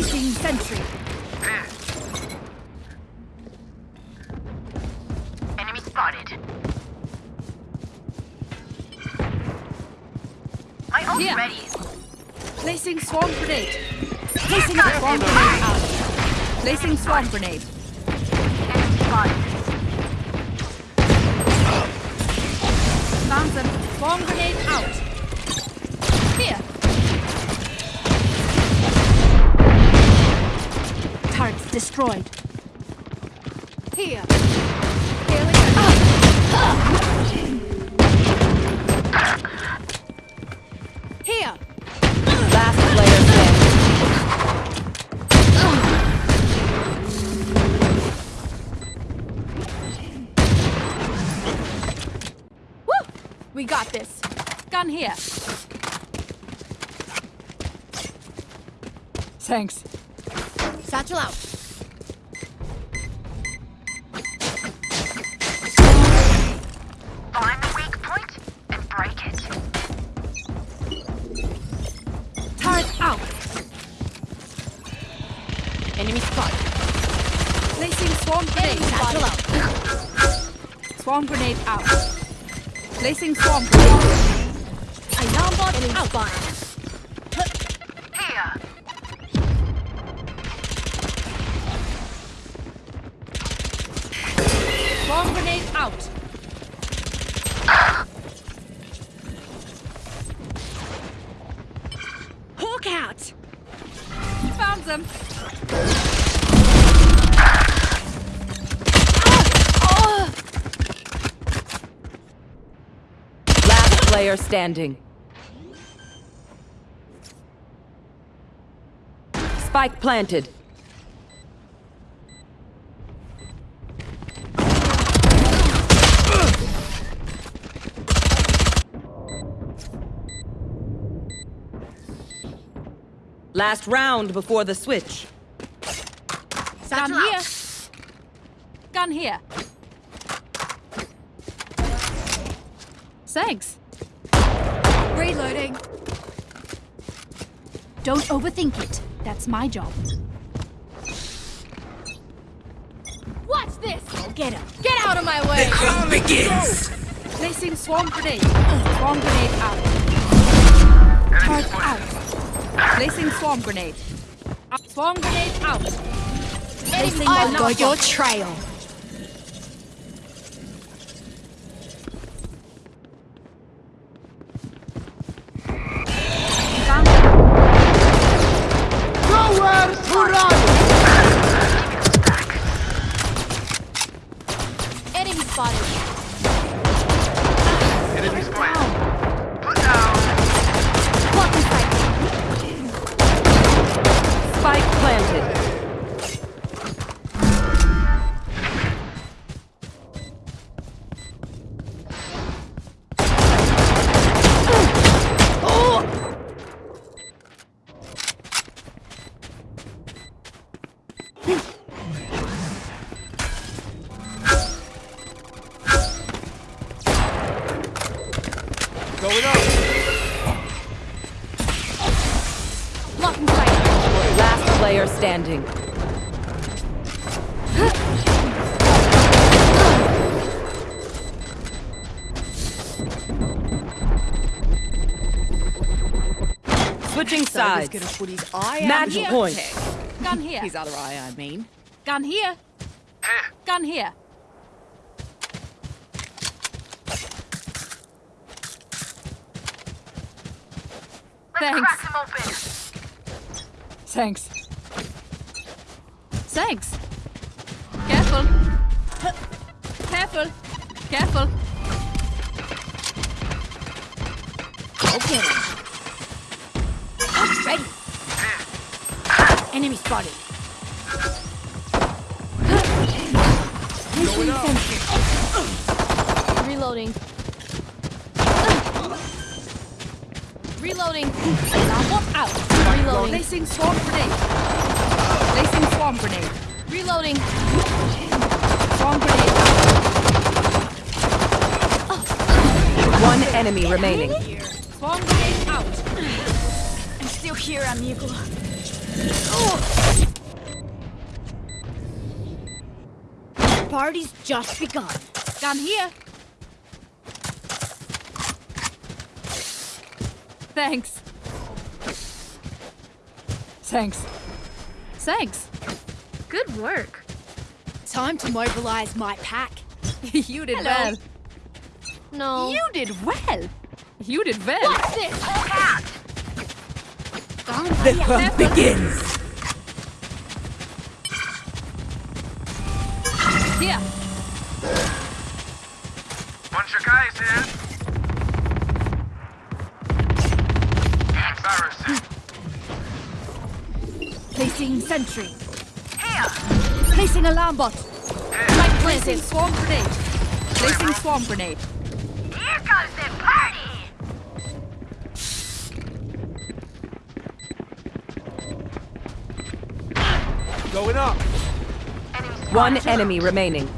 Placing sentry. Enemy spotted. My ult Here. ready. Placing swarm grenade. Placing swarm grenade out. Placing swarm grenade. Enemy spotted. Found them. Swarm grenade out. Destroyed. Here. Here. Last player standing. Woo! We got this. Gun here. Thanks. Satchel out. Swarm grenade out. Placing swarm grenade. Alarm bot out. Standing. Spike planted. Last round before the switch. Gun here. Gun here. Thanks. Reloading. Don't overthink it. That's my job. What's this? Go get him. Get out of my way. The Call begins. Placing swarm grenade. Swarm grenade out. Turret out. Placing swarm grenade. Swarm grenade out. Placing I've alarm your trail. Switching sides. gonna put his eye Match here. point. Gun here. His other eye, I mean. Gun here. Gun here. Let's Thanks. crack him open. Thanks. Thanks. Careful. Careful. Careful. Okay. I'm ready. Enemy spotted. Going up. Reloading. Reloading. Alarm out. Reloading. Placing swarm grenade. Placing swarm grenade. Reloading. Swarm grenade. One enemy remaining. Long way out. I'm still here, amigo. Oh. The party's just begun. Come here. Thanks. Thanks. Thanks. Good work. Time to mobilize my pack. you did Hello. well. No. You did well. You did well. What's this? Hulk. The hunt begins. Here. Bunch of guys here. Embarrassing. Placing sentry. Here. Placing alarm bot. Like Placing swarm grenade. Placing swarm grenade. Here goes the party. Going up. Enemy spotted. One enemy remaining.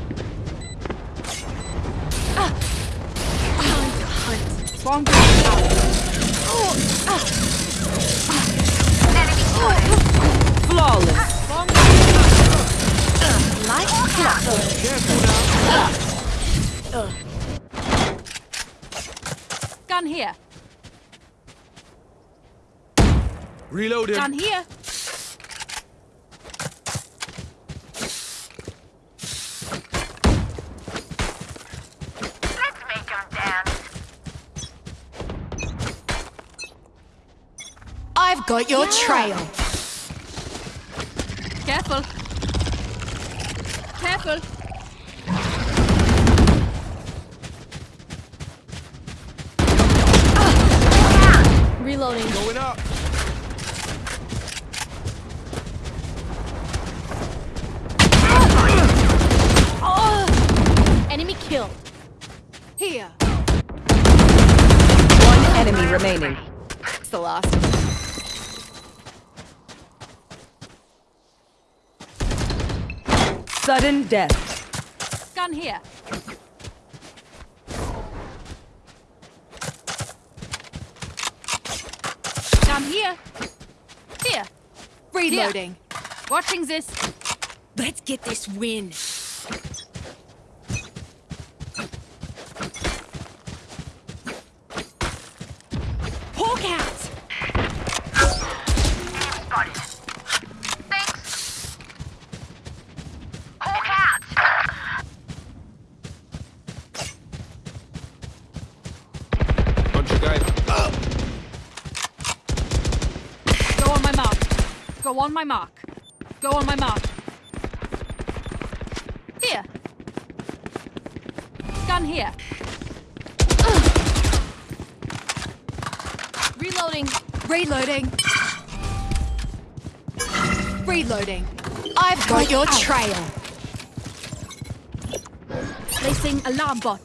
Swarm grenade out. Enemy spotted. Flawless. Swarm grenade. Like clockwork. Careful now. Gun here. Reloading. Gun here. Let's make 'em dance. I've got your trail. Careful. Careful. Reloading. Going up. Ah! Enemy killed. Here. One enemy remaining. It's the last. Sudden death. Gun here. Gun here. Here. Reloading. Watching this. Let's get this win. Hawk out. Enemy spotted. Thanks. Hulk out. Bunch of guys. Up. Go on my mark. Go on my mark. Go on my mark. Here. Gun here. Reloading. Reloading. Reloading. I've got your Out. trail. Placing alarm bot.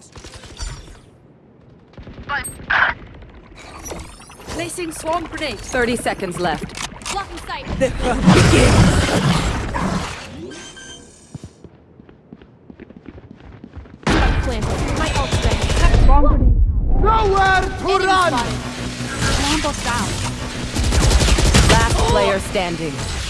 Placing swarm grenade. 30 seconds left. Sight. The hunt begins. My. Nowhere to run. Down. Last player standing.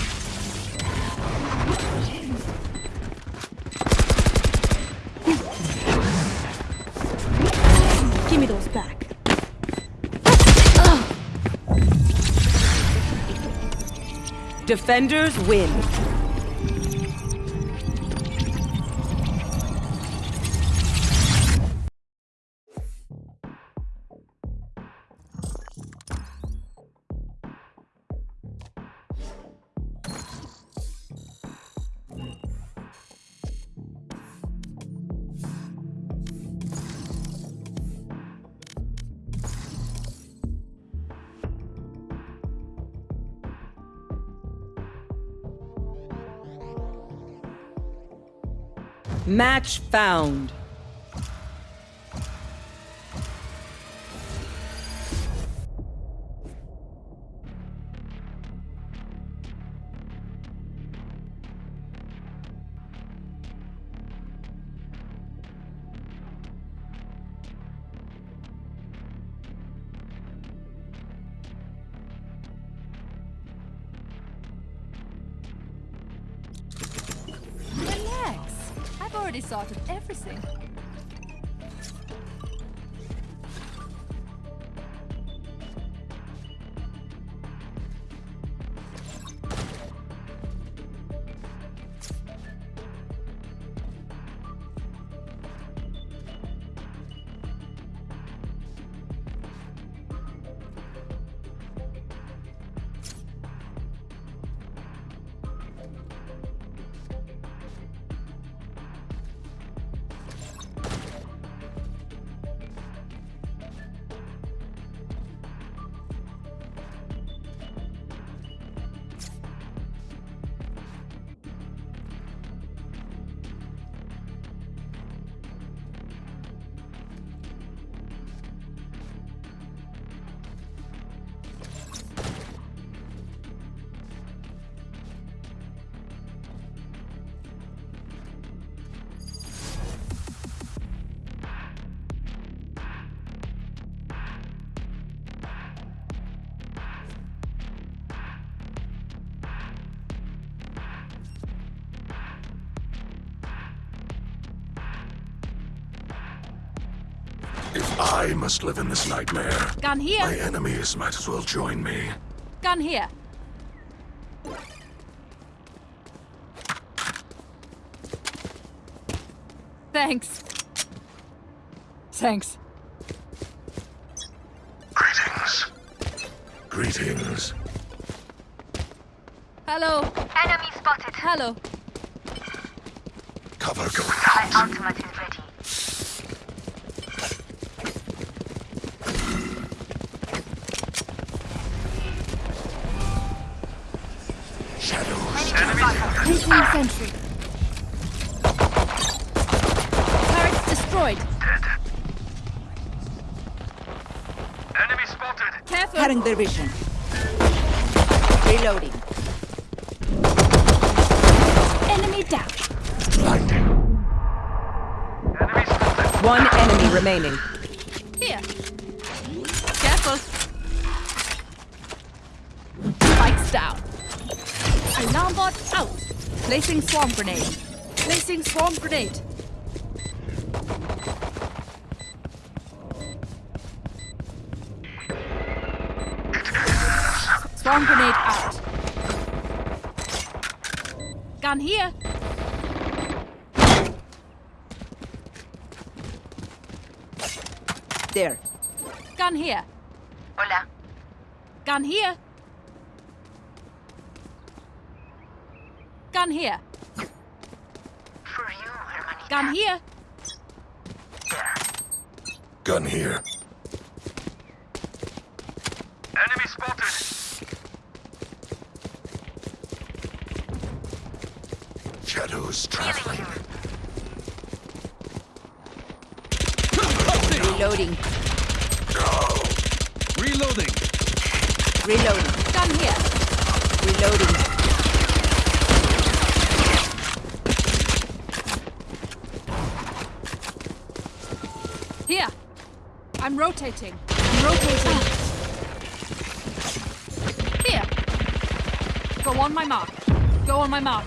Defenders win. Match found. Relax. I've sorted everything. If I must live in this nightmare, Gun here. my enemies might as well join me. Gun here. Thanks. Thanks. Greetings. Greetings. Hello. Enemy spotted. Hello. Cover going My out. ultimate spotted. Placing sentry. Turrets destroyed. Enemy spotted. Careful. Cutting their vision. Reloading. Enemy down. Blinding. Enemy spotted. One enemy remaining. Placing swarm grenade. Placing swarm grenade. Swarm grenade out. Gun here. There. Gun here. Hola. Gun here. Gun here. For you, hermanita. Gun here. Gun here. Enemy spotted. Shadows traveling. Reloading. Reloading. Reloading. Gun here. Reloading. Here. I'm rotating. I'm rotating. Here. Go on my mark. Go on my mark.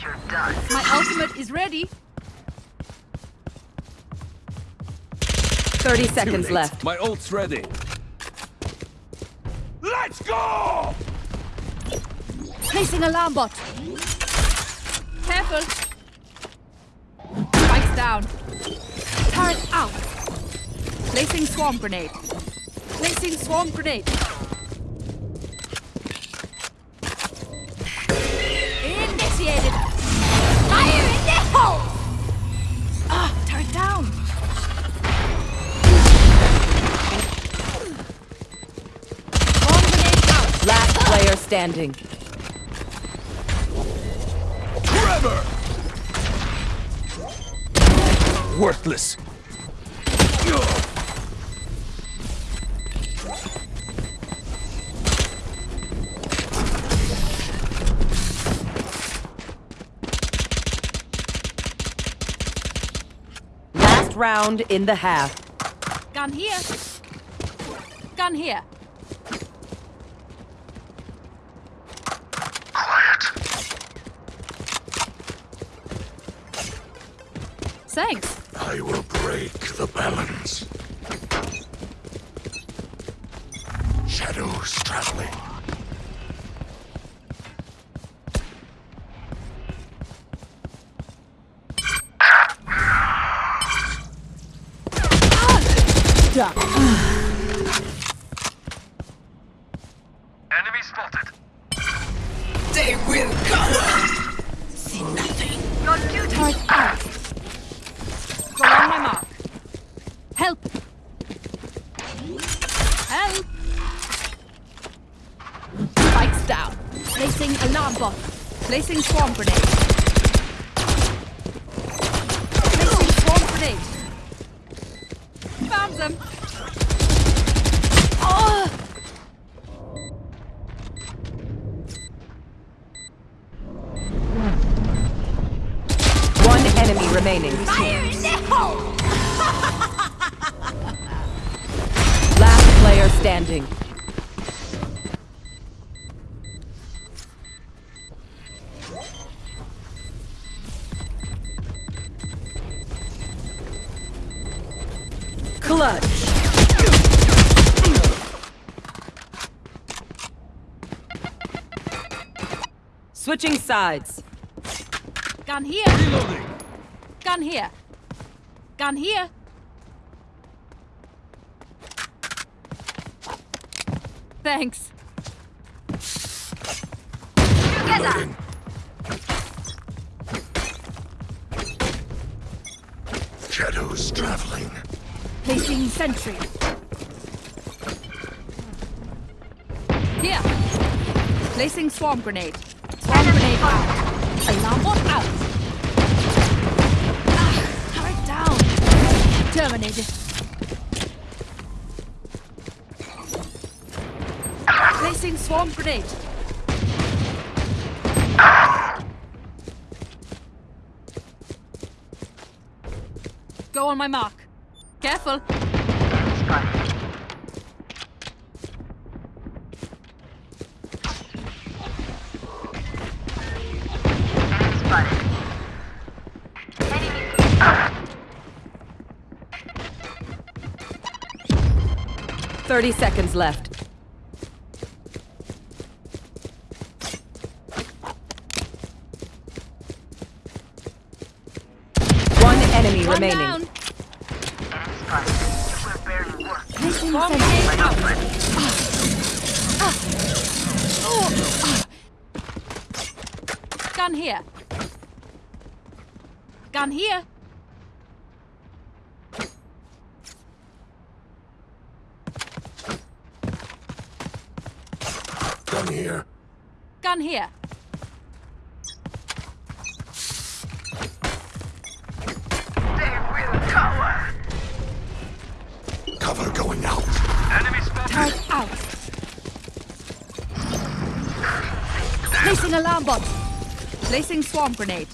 You're done. My ultimate is ready. 30 seconds left. My ult's ready. Let's go! Placing alarm bot. Careful. Spikes down. Turret out. Placing swarm grenade. Placing swarm grenade. Initiated. Fire in the hole. Ah, turret down. Swarm grenade out. Last player standing. Trevor! Worthless. Last round in the half. Gun here. Gun here. Thanks. I will break the balance. Shadows traveling. Clutch. Switching sides. Gun here. Reloading. Gun here. Gun here. Thanks. Reloading. Shadows traveling. Placing sentry. Here. Placing swarm grenade. Swarm grenade out. Alarm bot out. Ah, turret down. Terminated. Placing swarm grenade. Go on my mark. Careful. Thirty seconds left. Here. Gun here. Gun here. Gun here. They will cower. Cover going out. Enemy spotted. Turret out. Placing alarm bot. Placing swarm grenade.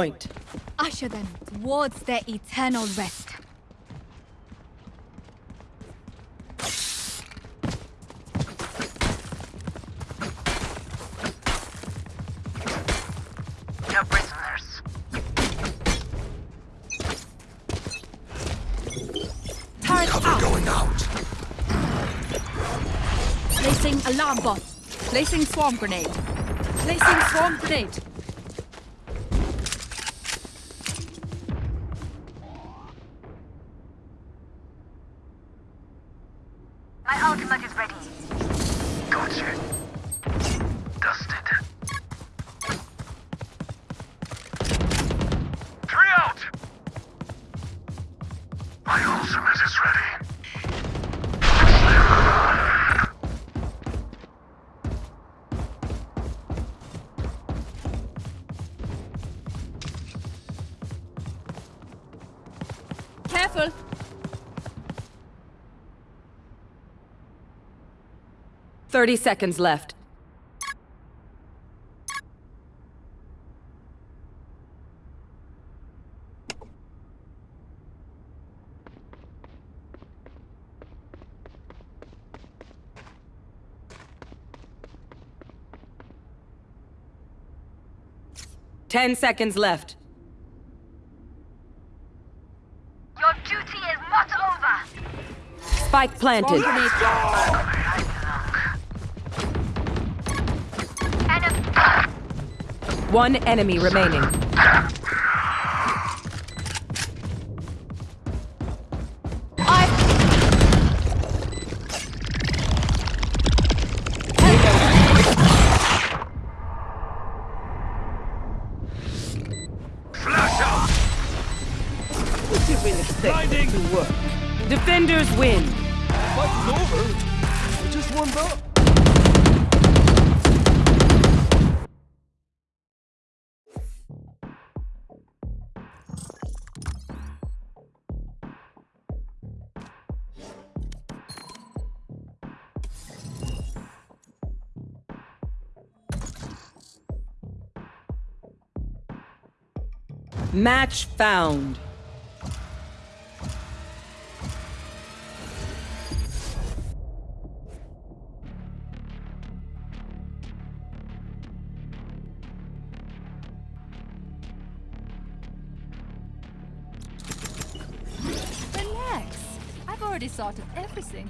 Point. Usher them towards their eternal rest. No prisoners. Turret Cover out. going out. Placing alarm bot. Placing swarm grenade. Placing swarm grenade. Careful! Thirty seconds left. Ten seconds left. Your duty is not over. Spike planted. grenade out. Enemy. One enemy remaining. Flash out! Blinding! Defenders win. Fight's over. I just warmed up. Match found. Sorted everything.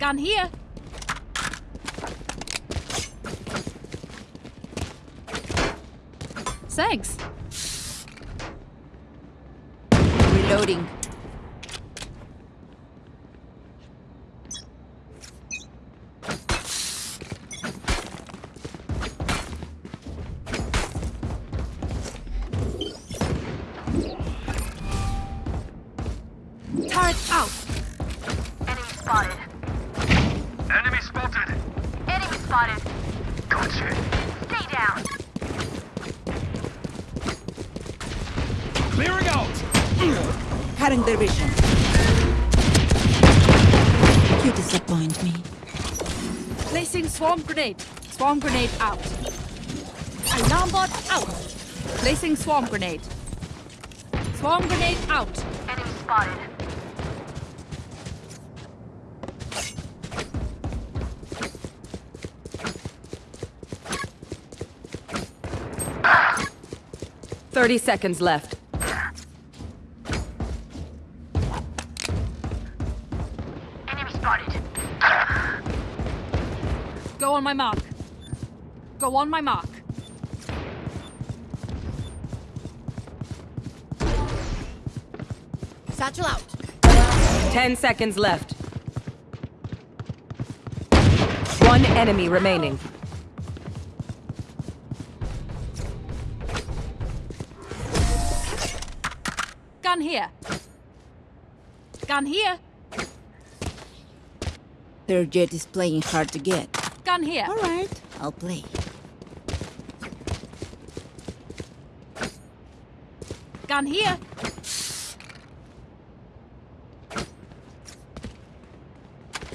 Gun here. Thanks. Reloading. Cutting their vision. You disappoint me. Placing swarm grenade. Swarm grenade out. Alarm bot out. Placing swarm grenade. Swarm grenade out. Enemy spotted. Thirty seconds left. Spotted. Go on my mark. Go on my mark. Satchel out. Ten seconds left. One enemy remaining. Gun here. Gun here. Their Jett is playing hard to get. Gun here. All right, I'll play. Gun here.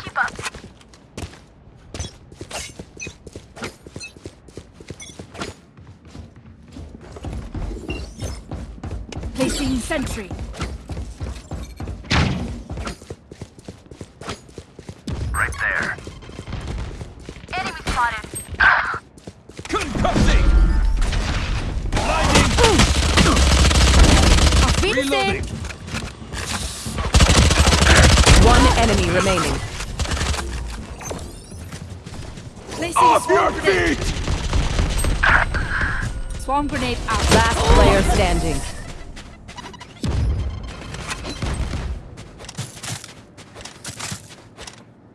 Keep up. Placing sentry. Remaining. Placing Off your grenade. feet! Swarm grenade out. Last player standing.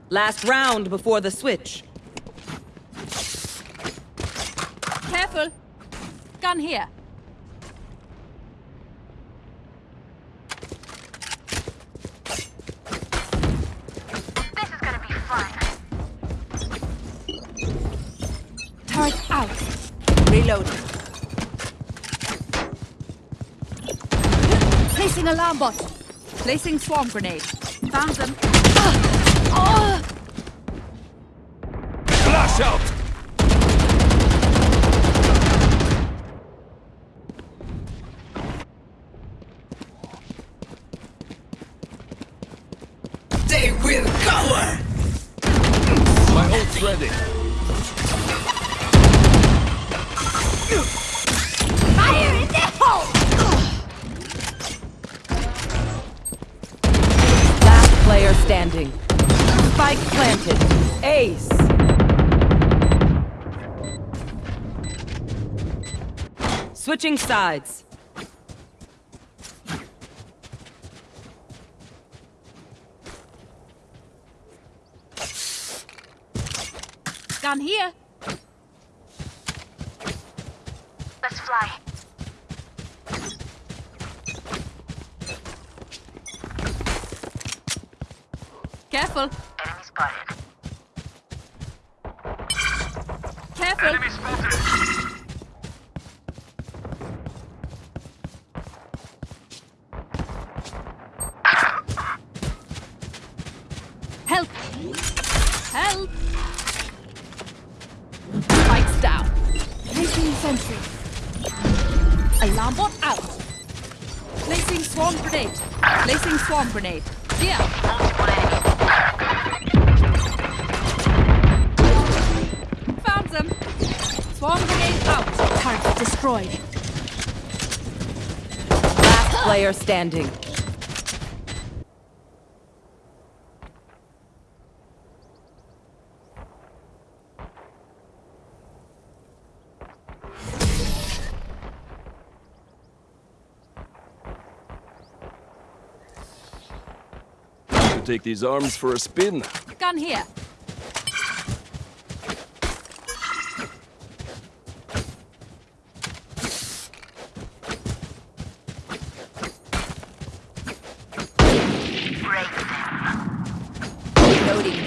Last round before the switch. Careful. Gun here. Placing alarm bot. Placing swarm grenade. Found them. Ah! Ah! Flash out! Switching sides. Gun here. Let's fly. Careful. Enemy spotted. Careful. Enemy spotted. Placing swarm grenade. Here. Found them. Swarm grenade out. Target destroyed. Last player standing. Take these arms for a spin. Gun here. Break them. Reloading.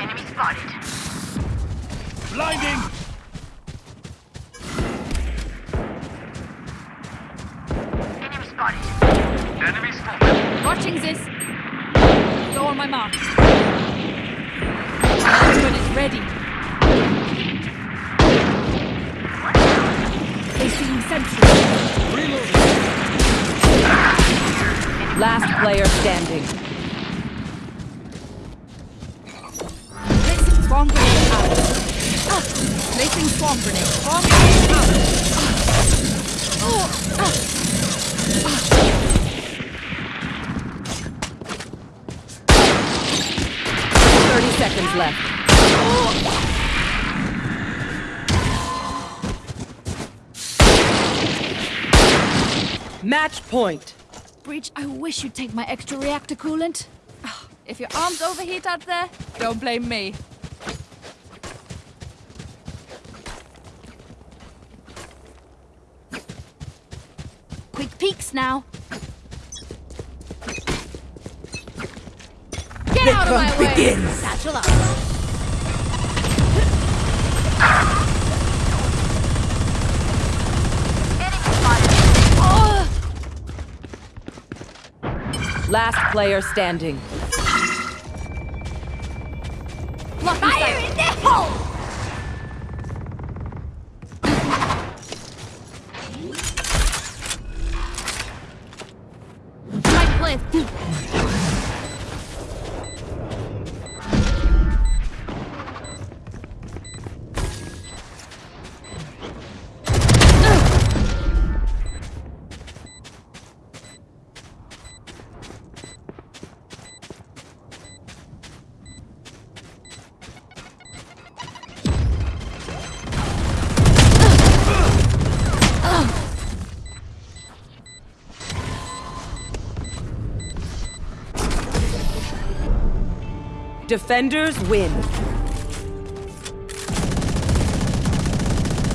Enemy spotted. Blinding! Enemy spotted. Enemy spotted. Watching this. Go on my mark. Ultimate is ready. Placing sentry. Last player standing. Placing swarm grenade out. Ah, Placing swarm grenade. Swarm grenade out. Ah. Oh, ah. Thirty seconds left. Match point. Breach, I wish you'd take my extra reactor coolant. If your arms overheat out there, don't blame me. Quick peeks now. Get out of my way! begins. Satchel up. Enemy spotted. Oh, Last player standing. Defenders win.